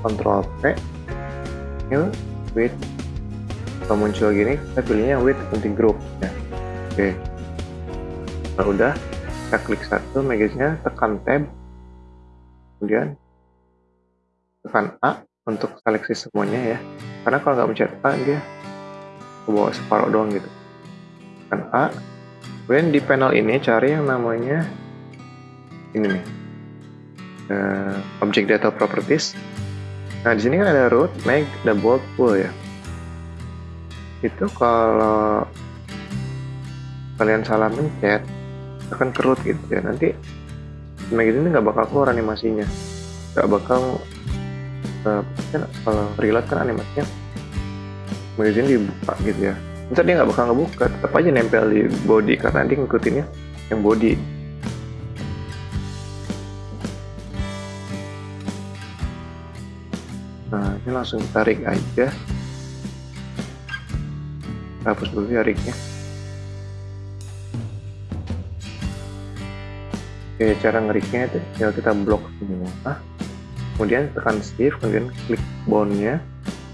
Ctrl P new with kalau muncul gini kita pilihnya with multi group. Ya. Oke. Kalau udah kita klik satu magazine tekan tab. Kemudian tekan A untuk seleksi semuanya ya. Karena kalau nggak mencet A dia ke separuh doang gitu. Tekan A. Kemudian di panel ini cari yang namanya ini nih. Uh, object data properties nah di sini kan ada root make the bold full ya. Itu kalau kalian salah mencet akan kerut gitu ya. Nanti magazine ini nggak bakal keluar animasinya. Nggak bakal uh, kan kalau reload kan animasinya. Magazine dibuka gitu ya. Ntar dia nggak bakal ngebuka tetap aja nempel di body karena dia ngikutinnya yang body ini langsung tarik aja. Hapus dulu ya rignya oke cara ngeriknya itu tinggal kita blok semua. Kemudian tekan shift kemudian klik bondnya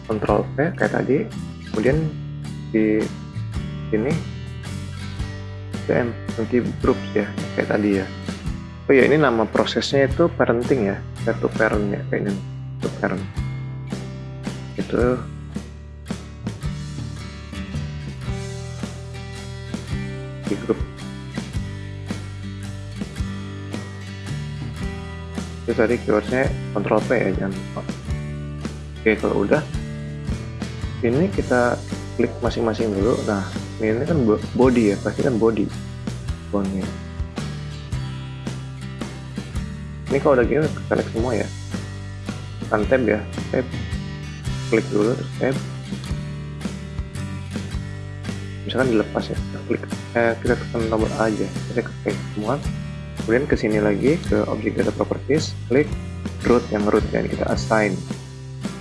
control V kayak tadi. Kemudian di sini nanti groups ya kayak tadi ya. Oh ya ini nama prosesnya itu parenting ya satu parent ya kayak ini satu parent itu di grup itu tadi keywordnya Ctrl P ya jangan lupa. Oke kalau udah ini kita klik masing-masing dulu. Nah ini kan body ya pasti kan body bondnya ini kalau udah gini select semua ya. Tekan tab ya tab klik dulu tab misalkan dilepas ya kita klik eh, kita tekan nomor A aja kita klik semua. Kemudian ke sini lagi ke object data properties klik root yang root dan kita assign.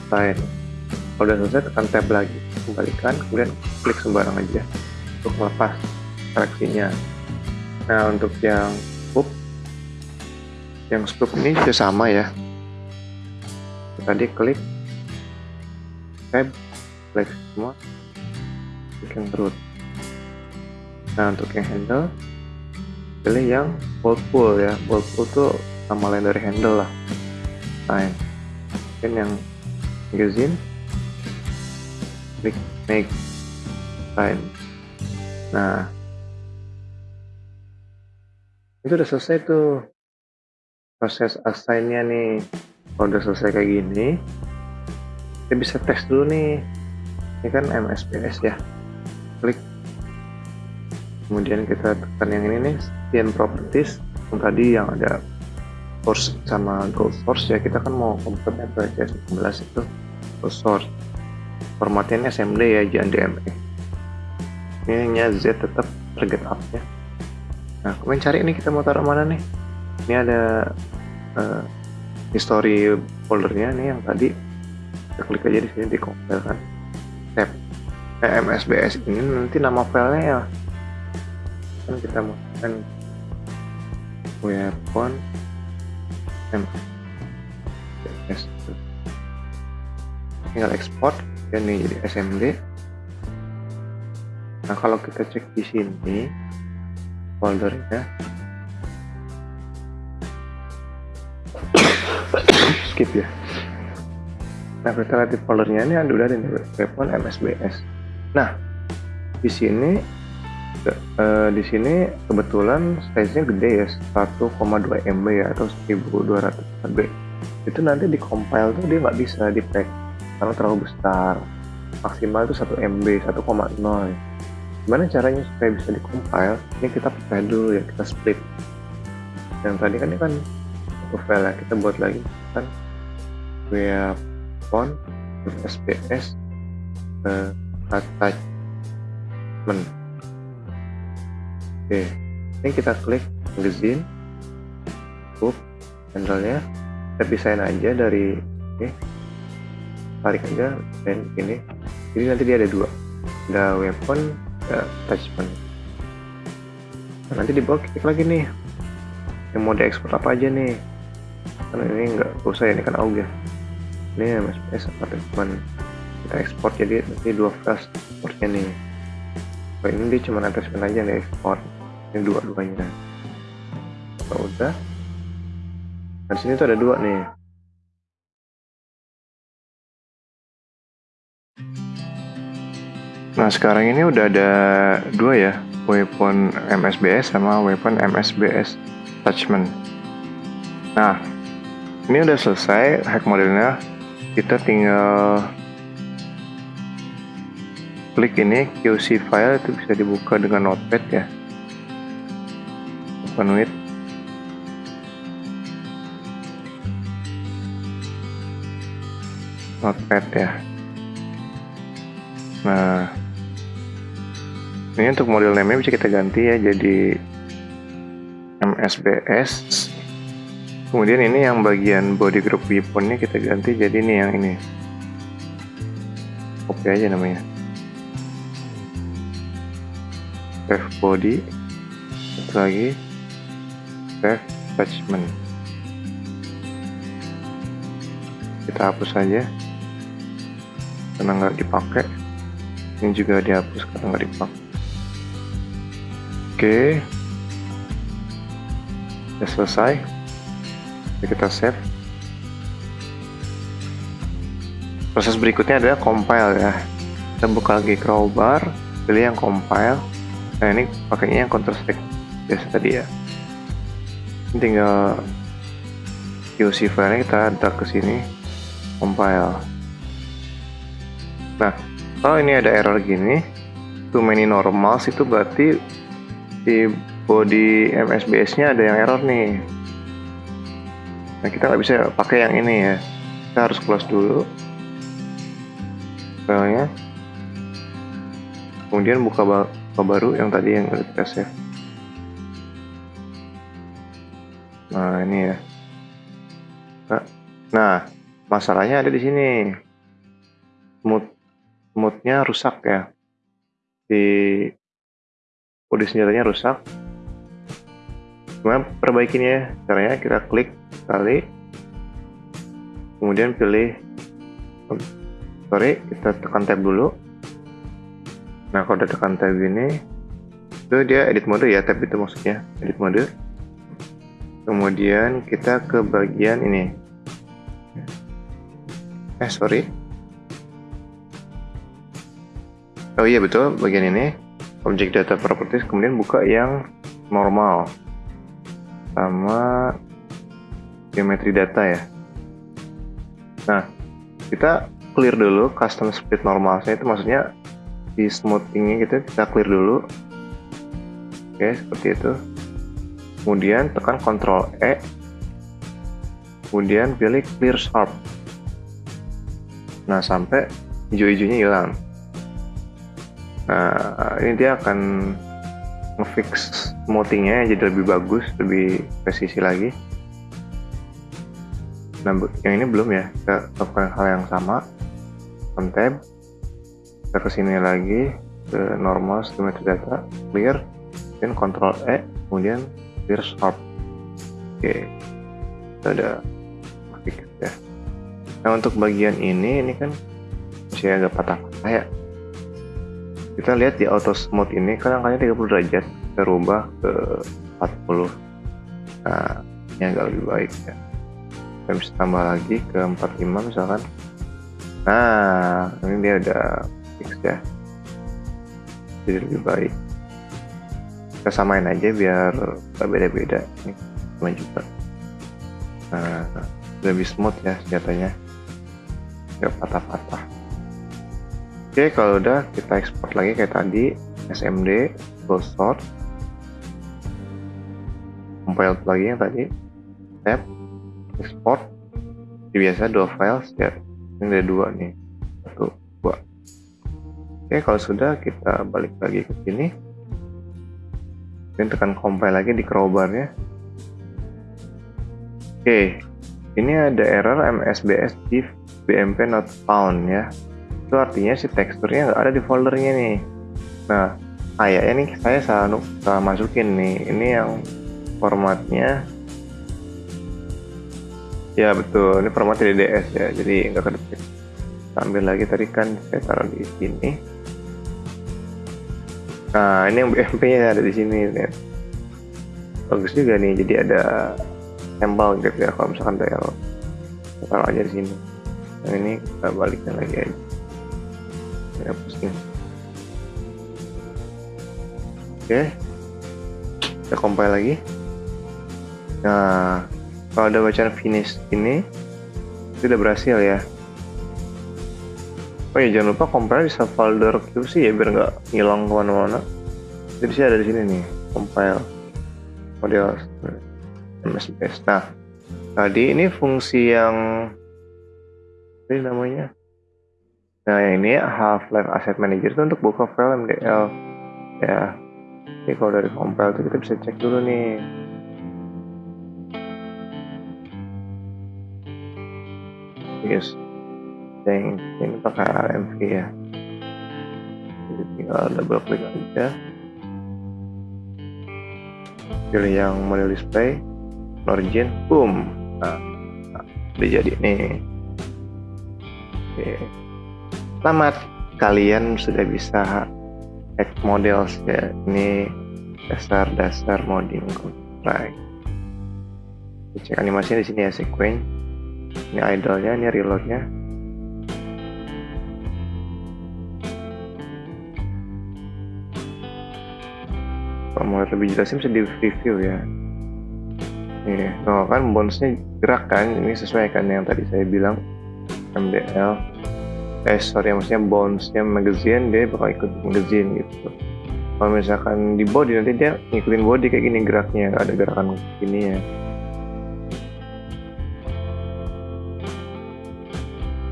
Assign. Kalau udah selesai tekan tab lagi kembalikan kemudian klik sembarang aja untuk melepas seleksinya. Nah untuk yang spoop yang spoop ini sama ya. Tadi klik tab klik semua. Yang root nah untuk yang handle pilih yang bold pull ya. Bold pull tuh nama lain dari handle lah. Sign mungkin yang magazine klik make. Sign nah. Itu udah selesai tuh. Proses assignnya nih. Kalau udah selesai kayak gini kita bisa tes dulu nih. Ini kan MSPS ya. Klik. Kemudian kita tekan yang ini nih scan properties. Yang tadi yang ada source sama gold source ya. Kita kan mau convertnya ke CS16 itu gold source. Formatnya SMD ya jangan DME ini nya Z tetap target up ya. Nah kemudian cari ini kita mau taruh mana nih? Ini ada uh, history foldernya nih yang tadi kita klik aja di sini di compile kan. Tab MSBS ini nanti nama filenya ya. Kan kita menggunakan weapon ms tinggal ekspor dan ini jadi SMD nah kalau kita cek di sini foldernya. Skip ya nah di foldernya ini ada udah ada weapon MSBS nah di sini uh, di sini kebetulan size-nya gede ya 1,2 MB ya atau 1200 MB itu nanti di compile tuh dia nggak bisa di pack karena terlalu besar. Maksimal itu 1 MB 1,0 gimana caranya supaya bisa di compile? Ini kita pecah dulu ya kita split. Yang tadi kan ini kan satu file ya kita buat lagi kan font SPS uh, attachment oke ini kita klik magazine book handle-nya kita pisahin aja dari ini. Tarik aja dan ini. Jadi nanti dia ada dua. Ada weapon ada attachment. Nah, nanti di bawah klik lagi nih. Yang mode ekspor apa aja nih? Karena ini nggak usah ya ini kan auge ini MSBS atau cuma kita ekspor jadi nanti dua file ekspornya nih. Kalau ini dia cuma attachment aja nih ekspor. Ini dua-duanya. Kalau udah. Nah sini tuh ada dua nih. Nah sekarang ini udah ada dua ya. Weapon MSBS sama weapon MSBS attachment. Nah ini udah selesai hack modelnya kita tinggal klik ini QC file itu bisa dibuka dengan notepad ya. Open with. Notepad ya. Nah ini untuk model name bisa kita ganti ya jadi MSBS kemudian ini yang bagian body group weaponnya kita ganti jadi ini yang ini. Copy aja namanya. Save body satu lagi. Save attachment. Kita hapus saja karena nggak dipakai. Ini juga dihapus karena nggak dipakai. Oke. Sudah selesai Kita save. Proses berikutnya adalah compile ya. Kita buka lagi crowbar pilih yang compile. Nah ini pakainya yang counter strike biasa tadi ya. Ini tinggal QC file kita drag ke sini compile. Nah kalau ini ada error gini too many normals itu berarti di body MSBS nya ada yang error nih nah kita nggak bisa pakai yang ini ya. Kita harus close dulu. Filenya kemudian buka, buka baru yang tadi yang kita save. Nah ini ya. Nah, nah masalahnya ada di sini. Mood moodnya rusak ya. Di kode senjatanya rusak gimana perbaikinya caranya kita klik sekali kemudian pilih sorry kita tekan tab dulu. Nah kalau udah tekan tab ini itu dia edit mode ya tab itu maksudnya edit mode. Kemudian kita ke bagian ini. Eh sorry. Oh iya betul bagian ini. Object data properties kemudian buka yang normal sama geometri data ya. Nah kita clear dulu custom split normalnya itu maksudnya di smoothingnya gitu kita clear dulu. Oke seperti itu. Kemudian tekan Ctrl E. Kemudian pilih clear sharp. Nah sampai hijau-hijaunya hilang. Nah ini dia akan ngefix smoothingnya jadi lebih bagus lebih presisi lagi. Nah yang ini belum ya kita lakukan hal yang sama. Tab kita ke sini lagi ke normal stream data clear dan control E kemudian clear sharp oke kita ada fix ya. Nah untuk bagian ini ini kan masih agak patah-patah ya. Kita lihat di auto smooth ini kan angkanya 30 derajat kita rubah ke 40 nah ini agak lebih baik ya. Kita bisa tambah lagi ke 45 misalkan. Nah ini dia udah fix ya. Jadi lebih baik. Kita samain aja biar gak beda-beda. Ini sama juga. Nah lebih smooth ya senjatanya. Nggak patah-patah. Oke, kalau udah kita ekspor lagi kayak tadi, SMD, full sort, compile yang tadi, tab, export, Jadi biasa dua file setiap ini ada dua nih, satu, dua. Oke, kalau sudah kita balik lagi ke sini, dan tekan compile lagi di crowbarnya. Oke, ini ada error MSBS div BMP not found ya. Itu artinya si teksturnya nggak ada di foldernya nih. Nah kayaknya nih saya salah, salah masukin nih. Ini yang formatnya. Ya betul. Ini format DDS ya jadi nggak kedetek ambil lagi tadi kan saya taruh di sini. Nah ini yang BMP nya ada di sini nih bagus juga nih jadi ada sampel gitu ya kalau misalkan saya taruh aja di sini. Yang ini kita balikkan lagi aja. Saya pusing oke kita compile lagi nah kalau ada bacaan finish ini itu udah berhasil ya. Oh ya jangan lupa compile di folder QC ya biar nggak hilang ke mana-mana. Jadi sih ada di sini nih compile model MSBS nah tadi ini fungsi yang ini namanya? Nah yang ini Half-Life Asset Manager itu untuk buka file MDL ya jadi kalau dari compile itu kita bisa cek dulu nih yes. Yang ini pakai RMV ya. Jadi tinggal double klik aja. Pilih yang model display origin boom. Nah, nah udah jadi nih. Oke. Selamat. Kalian sudah bisa hack models ya ini. Dasar-dasar modding Counter cek animasinya di sini ya sequence ini idolnya ini reloadnya. Kalau mau lebih jelasnya bisa di review ya. Nih no kan bonusnya gerak kan? Ini sesuai kan yang tadi saya bilang? MDL eh sorry maksudnya bonusnya magazine dia bakal ikut magazine gitu. Kalau misalkan di body nanti dia ngikutin body kayak gini geraknya ada gerakan gini ya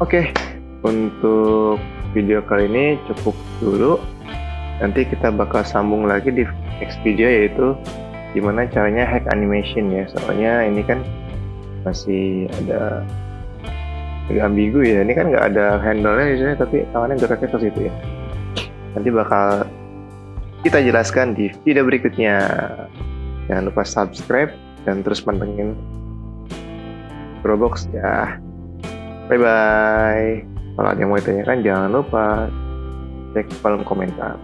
Oke, untuk video kali ini cukup dulu. Nanti kita bakal sambung lagi di next video yaitu gimana caranya hack animation ya. Soalnya ini kan masih ada agak ambigu ya. Ini kan nggak ada handle-nya di sini, tapi tangannya geraknya ke situ ya. Nanti bakal kita jelaskan di video berikutnya. Jangan lupa subscribe dan terus pantengin Probox ya. Bye bye. Kalau ada yang mau ditanyakan jangan lupa cek kolom komentar.